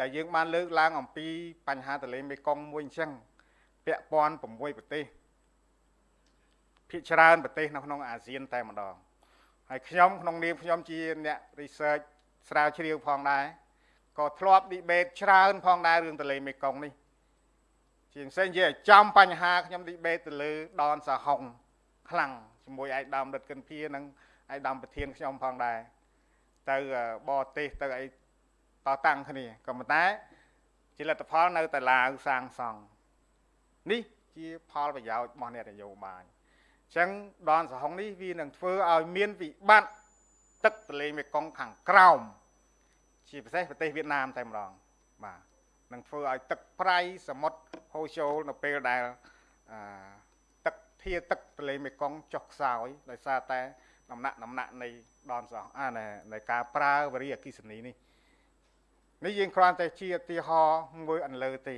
ដែលយើងបានលើកឡើងអំពីបញ្ហាទន្លេមេគង្គមួយអញ្ចឹងពាក់ព័ន្ធ6ប្រទេសភាគច្រើនប្រទេសនៅក្នុងអាស៊ានតែម្ដងហើយខ្ញុំក្នុងនាមខ្ញុំជាអ្នក research ស្រាវជ្រាវផងដែរក៏ធ្លាប់ debate ច្រើនផងដែររឿងទន្លេមេគង្គនេះជាផ្សេងជាចំបញ្ហាខ្ញុំ debate ទៅលើដនសហុងខ្លាំងជាមួយឯកឧត្តមដិតកិនភានិងឯកឧត្តមប្រធានខ្ញុំផងដែរទៅបរទេសទៅអី តតាំងគ្នាក៏ប៉ុន្តែជាលទ្ធផលនៅតែឡាវសាងសង់នេះជាផលប្រយោជន៍របស់អ្នកនយោបាយអញ្ចឹងដនសហុងនេះវានឹងធ្វើឲ្យមានវិបត្តិទឹកទន្លេមេគង្គខាងក្រោមជាពិសេសប្រទេសវៀតណាមតែម្ដងបាទនឹងធ្វើឲ្យទឹកប្រៃសមុទ្រហូរចូលនៅពេលដែលអឺទឹកធាទឹកទន្លេមេគង្គចុះខ្សោយដោយសារតែដំណាក់ដំណាក់នៃដនសហអានៃការប្រើវរិយអគិសនីនេះ នេះយើងគ្រាន់តែជាឧទាហរណ៍មួយអន្លើទេ